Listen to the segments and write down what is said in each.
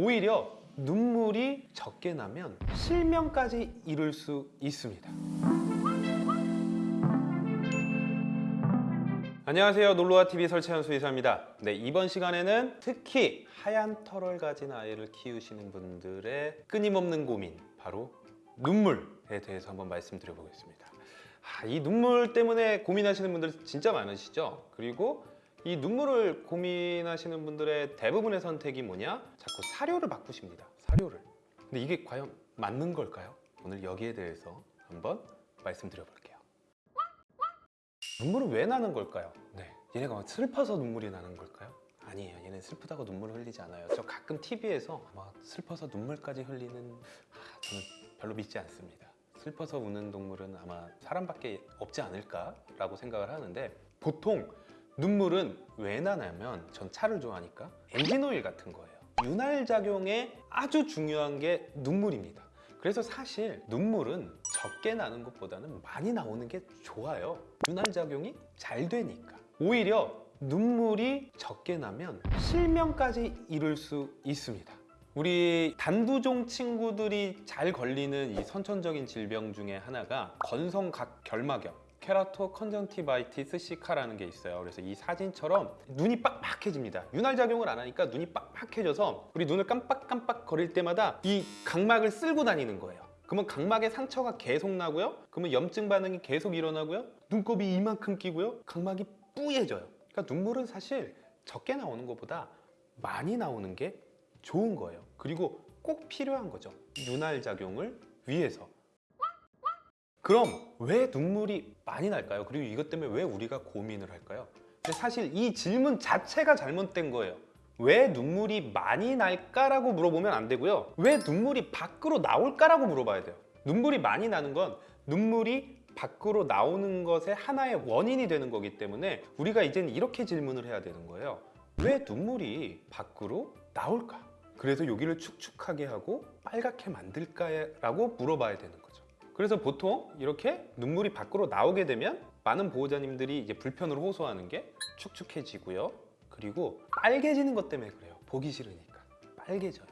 오히려 눈물이 적게 나면 실명까지 이룰 수 있습니다. 안녕하세요. 놀러와 TV 설채현 수의사입니다. 네, 이번 시간에는 특히 하얀 털을 가진 아이를 키우시는 분들의 끊임없는 고민, 바로 눈물에 대해서 한번 말씀드려 보겠습니다. 아, 이 눈물 때문에 고민하시는 분들 진짜 많으시죠? 그리고 이 눈물을 고민하시는 분들의 대부분의 선택이 뭐냐? 자꾸 사료를 바꾸십니다. 사료를. 근데 이게 과연 맞는 걸까요? 오늘 여기에 대해서 한번 말씀드려 볼게요. 눈물은 왜 나는 걸까요? 네. 얘네가 막 슬퍼서 눈물이 나는 걸까요? 아니에요. 얘는 슬프다고 눈물을 흘리지 않아요. 저 가끔 TV에서 막 슬퍼서 눈물까지 흘리는 아, 저는 별로 믿지 않습니다. 슬퍼서 우는 동물은 아마 사람밖에 없지 않을까라고 생각을 하는데 보통 눈물은 왜 나냐면 전 차를 좋아하니까 엔진 오일 같은 거예요. 윤활 작용에 아주 중요한 게 눈물입니다. 그래서 사실 눈물은 적게 나는 것보다는 많이 나오는 게 좋아요. 윤활 작용이 잘 되니까. 오히려 눈물이 적게 나면 실명까지 이룰 수 있습니다. 우리 단두종 친구들이 잘 걸리는 이 선천적인 질병 중에 하나가 건성각 결막염 keratoconjunctivitis sicca라는 게 있어요. 그래서 이 사진처럼 눈이 빡빡해집니다. 윤활 작용을 안 하니까 눈이 빡빡해져서 우리 눈을 깜빡깜빡 거릴 때마다 이 각막을 쓸고 다니는 거예요. 그러면 각막에 상처가 계속 나고요. 그러면 염증 반응이 계속 일어나고요. 눈곱이 이만큼 끼고요. 각막이 뿌얘져요. 그러니까 눈물은 사실 적게 나오는 것보다 많이 나오는 게 좋은 거예요. 그리고 꼭 필요한 거죠. 윤활 작용을 위해서. 그럼 왜 눈물이 많이 날까요? 그리고 이것 때문에 왜 우리가 고민을 할까요? 근데 사실 이 질문 자체가 잘못된 거예요. 왜 눈물이 많이 날까라고 물어보면 안 되고요. 왜 눈물이 밖으로 나올까라고 물어봐야 돼요. 눈물이 많이 나는 건 눈물이 밖으로 나오는 것의 하나의 원인이 되는 거기 때문에 우리가 이제는 이렇게 질문을 해야 되는 거예요. 왜 눈물이 밖으로 나올까? 그래서 여기를 축축하게 하고 빨갛게 만들까라고 물어봐야 되는 거죠. 그래서 보통 이렇게 눈물이 밖으로 나오게 되면 많은 보호자님들이 이제 불편을 호소하는 게 축축해지고요. 그리고 빨개지는 것 때문에 그래요. 보기 싫으니까. 빨개져요.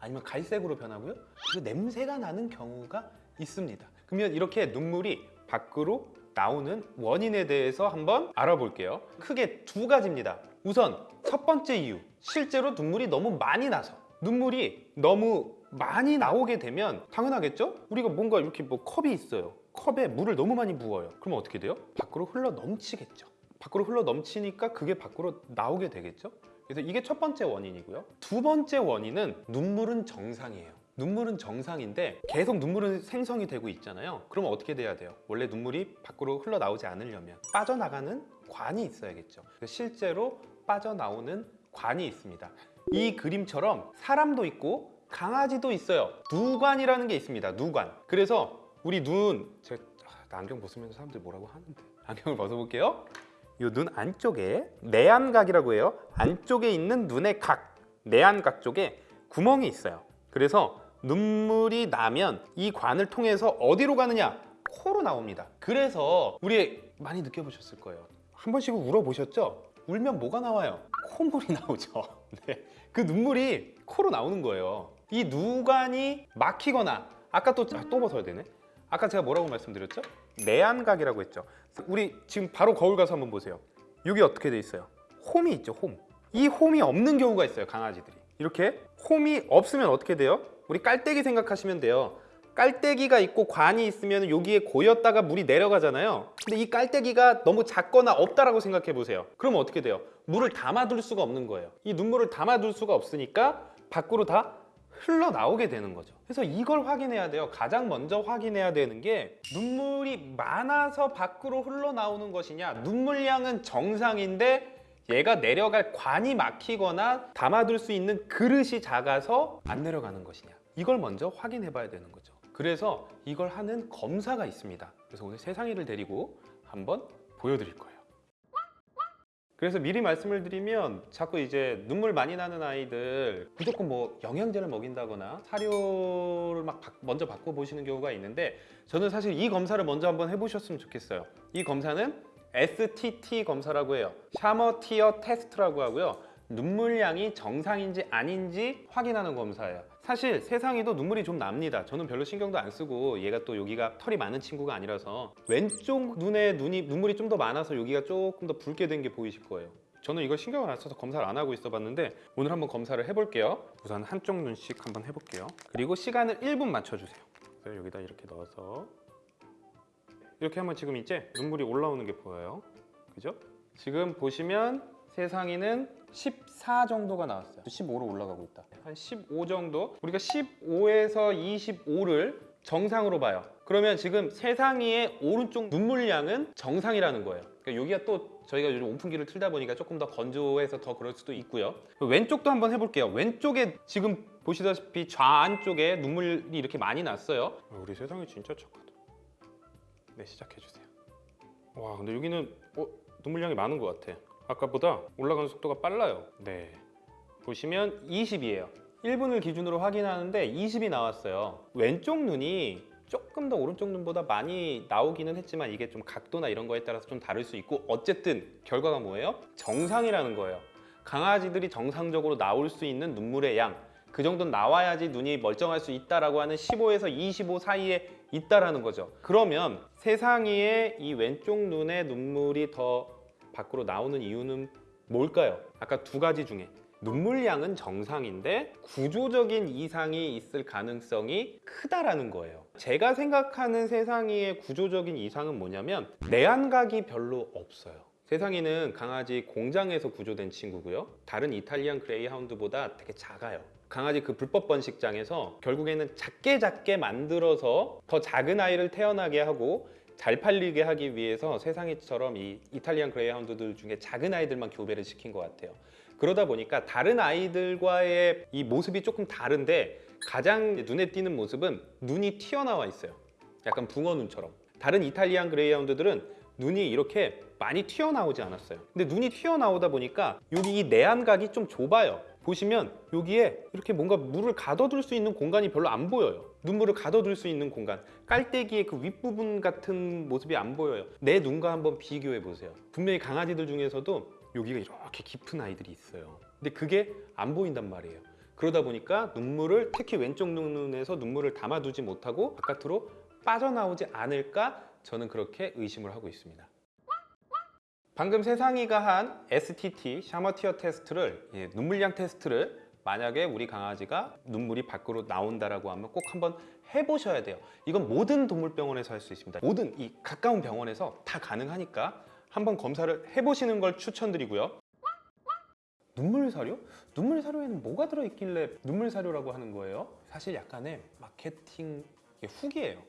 아니면 갈색으로 변하고요. 그리고 냄새가 나는 경우가 있습니다. 그러면 이렇게 눈물이 밖으로 나오는 원인에 대해서 한번 알아볼게요. 크게 두 가지입니다. 우선 첫 번째 이유. 실제로 눈물이 너무 많이 나서 눈물이 너무 많이 나오게 되면 당연하겠죠? 우리가 뭔가 이렇게 뭐 컵이 있어요. 컵에 물을 너무 많이 부어요. 그러면 어떻게 돼요? 밖으로 흘러 넘치겠죠. 밖으로 흘러 넘치니까 그게 밖으로 나오게 되겠죠? 그래서 이게 첫 번째 원인이고요. 두 번째 원인은 눈물은 정상이에요. 눈물은 정상인데 계속 눈물은 생성이 되고 있잖아요. 그러면 어떻게 돼야 돼요? 원래 눈물이 밖으로 흘러나오지 않으려면 빠져나가는 관이 있어야겠죠. 실제로 빠져나오는 관이 있습니다. 이 그림처럼 사람도 있고 강아지도 있어요. 누관이라는 게 있습니다. 누관. 그래서 우리 눈, 제가 아, 안경 벗으면 사람들이 뭐라고 하는데 안경을 벗어볼게요. 이 눈 안쪽에 내안각이라고 해요. 안쪽에 있는 눈의 각, 내안각 쪽에 구멍이 있어요. 그래서 눈물이 나면 이 관을 통해서 어디로 가느냐? 코로 나옵니다. 그래서 우리 많이 느껴보셨을 거예요. 한 번씩은 울어보셨죠? 울면 뭐가 나와요? 콧물이 나오죠. 네. 그 눈물이 코로 나오는 거예요. 이 누관이 막히거나 아까 또, 아, 또 벗어야 되네. 아까 제가 뭐라고 말씀드렸죠? 내안각이라고 했죠. 우리 지금 바로 거울 가서 한번 보세요. 여기 어떻게 돼 있어요? 홈이 있죠, 홈. 이 홈이 없는 경우가 있어요, 강아지들이. 이렇게 홈이 없으면 어떻게 돼요? 우리 깔때기 생각하시면 돼요. 깔때기가 있고 관이 있으면 여기에 고였다가 물이 내려가잖아요. 근데 이 깔때기가 너무 작거나 없다라고 생각해 보세요. 그러면 어떻게 돼요? 물을 담아둘 수가 없는 거예요. 이 눈물을 담아둘 수가 없으니까 밖으로 다 흘러나오게 되는 거죠. 그래서 이걸 확인해야 돼요. 가장 먼저 확인해야 되는 게 눈물이 많아서 밖으로 흘러나오는 것이냐 눈물량은 정상인데 얘가 내려갈 관이 막히거나 담아둘 수 있는 그릇이 작아서 안 내려가는 것이냐 이걸 먼저 확인해 봐야 되는 거죠. 그래서 이걸 하는 검사가 있습니다. 그래서 오늘 세상이를 데리고 한번 보여드릴 거예요. 그래서 미리 말씀을 드리면 자꾸 이제 눈물 많이 나는 아이들 무조건 뭐 영양제를 먹인다거나 사료를 막 바- 먼저 바꿔 보시는 경우가 있는데 저는 사실 이 검사를 먼저 한번 해보셨으면 좋겠어요. 이 검사는 STT 검사라고 해요. 샤머 티어 테스트라고 하고요. 눈물량이 정상인지 아닌지 확인하는 검사예요. 사실 세상에도 눈물이 좀 납니다. 저는 별로 신경도 안 쓰고 얘가 또 여기가 털이 많은 친구가 아니라서 왼쪽 눈에 눈이 눈물이 좀 더 많아서 여기가 조금 더 붉게 된 게 보이실 거예요. 저는 이걸 신경을 안 써서 검사를 안 하고 있어 봤는데 오늘 한번 검사를 해볼게요. 우선 한쪽 눈씩 한번 해볼게요. 그리고 시간을 1분 맞춰주세요. 여기다 이렇게 넣어서 이렇게 하면 지금 이제 눈물이 올라오는 게 보여요. 그죠? 지금 보시면 세상에는 14 정도가 나왔어요. 15로 올라가고 있다. 한 15 정도? 우리가 15에서 25를 정상으로 봐요. 그러면 지금 세상의 오른쪽 눈물량은 정상이라는 거예요. 그러니까 여기가 또 저희가 요즘 온풍기를 틀다 보니까 조금 더 건조해서 더 그럴 수도 있고요. 왼쪽도 한번 해볼게요. 왼쪽에 지금 보시다시피 좌안 쪽에 눈물이 이렇게 많이 났어요. 우리 세상이 진짜 착하다. 네, 시작해 주세요. 와, 근데 여기는 어, 눈물량이 많은 것 같아. 아까보다 올라가는 속도가 빨라요. 네. 보시면 20이에요. 1분을 기준으로 확인하는데 20이 나왔어요. 왼쪽 눈이 조금 더 오른쪽 눈보다 많이 나오기는 했지만 이게 좀 각도나 이런 거에 따라서 좀 다를 수 있고 어쨌든 결과가 뭐예요? 정상이라는 거예요. 강아지들이 정상적으로 나올 수 있는 눈물의 양. 그 정도는 나와야지 눈이 멀쩡할 수 있다라고 하는 15에서 25 사이에 있다라는 거죠. 그러면 세상에 이 왼쪽 눈에 눈물이 더 밖으로 나오는 이유는 뭘까요? 아까 두 가지 중에 눈물량은 정상인데 구조적인 이상이 있을 가능성이 크다라는 거예요. 제가 생각하는 세상의 구조적인 이상은 뭐냐면 내안각이 별로 없어요. 세상에는 강아지 공장에서 구조된 친구고요. 다른 이탈리안 그레이하운드보다 되게 작아요. 강아지 그 불법 번식장에서 결국에는 작게 작게 만들어서 더 작은 아이를 태어나게 하고 잘 팔리게 하기 위해서 세상에처럼 이 이탈리안 그레이하운드들 중에 작은 아이들만 교배를 시킨 것 같아요. 그러다 보니까 다른 아이들과의 이 모습이 조금 다른데 가장 눈에 띄는 모습은 눈이 튀어나와 있어요. 약간 붕어 눈처럼. 다른 이탈리안 그레이하운드들은 눈이 이렇게 많이 튀어나오지 않았어요. 근데 눈이 튀어나오다 보니까 여기 이 내안각이 좀 좁아요. 보시면 여기에 이렇게 뭔가 물을 가둬둘 수 있는 공간이 별로 안 보여요. 눈물을 가둬둘 수 있는 공간. 깔때기의 그 윗부분 같은 모습이 안 보여요. 내 눈과 한번 비교해 보세요. 분명히 강아지들 중에서도 여기가 이렇게 깊은 아이들이 있어요. 근데 그게 안 보인단 말이에요. 그러다 보니까 눈물을 특히 왼쪽 눈에서 눈물을 담아두지 못하고 바깥으로 빠져나오지 않을까 저는 그렇게 의심을 하고 있습니다. 방금 세상이가 한 STT 샤머티어 테스트를 예, 눈물량 테스트를 만약에 우리 강아지가 눈물이 밖으로 나온다라고 하면 꼭 한번 해보셔야 돼요. 이건 모든 동물병원에서 할 수 있습니다. 모든 이 가까운 병원에서 다 가능하니까 한번 검사를 해보시는 걸 추천드리고요. 눈물 사료? 눈물 사료에는 뭐가 들어있길래 눈물 사료라고 하는 거예요? 사실 약간의 마케팅 후기예요.